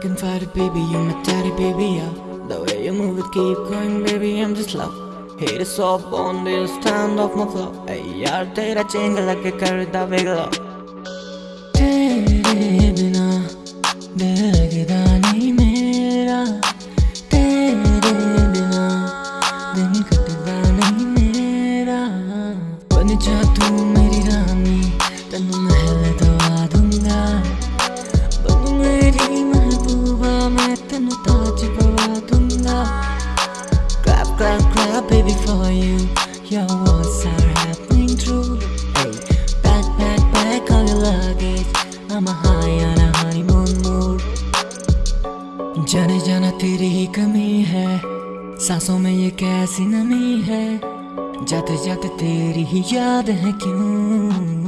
can fight it, baby, you're my daddy, baby, yeah The way you move it, keep going, baby, I'm just love Hit it soft on this stand off my flow Hey यार तेरा Cheng लगे करदा बिगला तेरे बिना लगदा नहीं मेरा तेरे बिना दिन कटदा नहीं मेरा बन जा तू मेरी रानी मैं ताज पवा दूँगा Clap, clap, clap, baby, for you. Your words are happening true. Hey, pack, pack, pack all your luggage. I'm a high on a honeymoon mood. जाने जाना तेरी ही कमी है सांसों में ये कैसी नमी है जाते जाते तेरी ही याद है क्यों